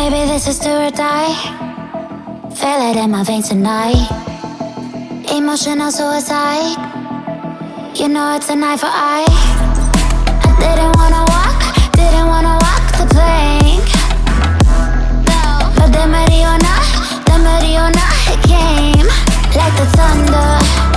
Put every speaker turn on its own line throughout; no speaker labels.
Baby, this is do or die. Feel it in my veins tonight. Emotional suicide. You know it's a knife for eye I didn't wanna walk, didn't wanna walk the plank. No But the Mariona, the Mariona came Like the thunder.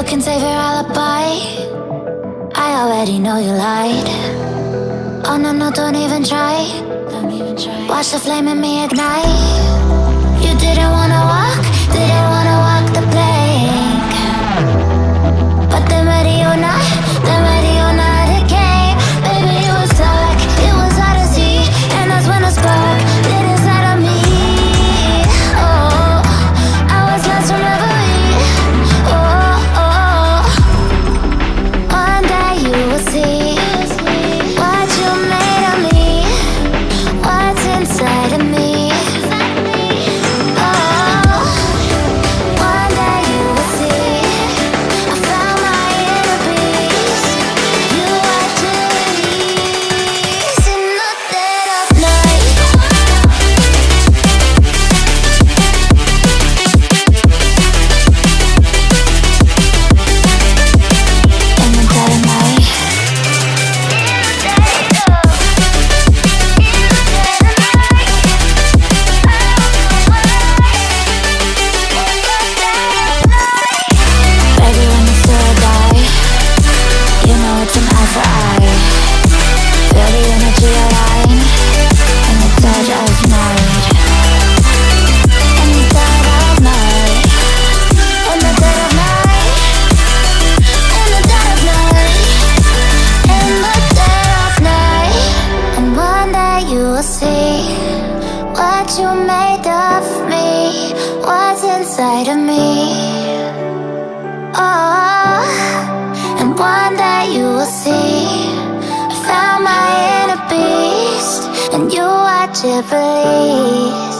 You can save your alibi. I already know you lied. Oh no, no, don't even try. Watch the flame in me ignite. You didn't wanna walk? inside of me. Oh, and one that you will see. I found my inner beast And you watch it release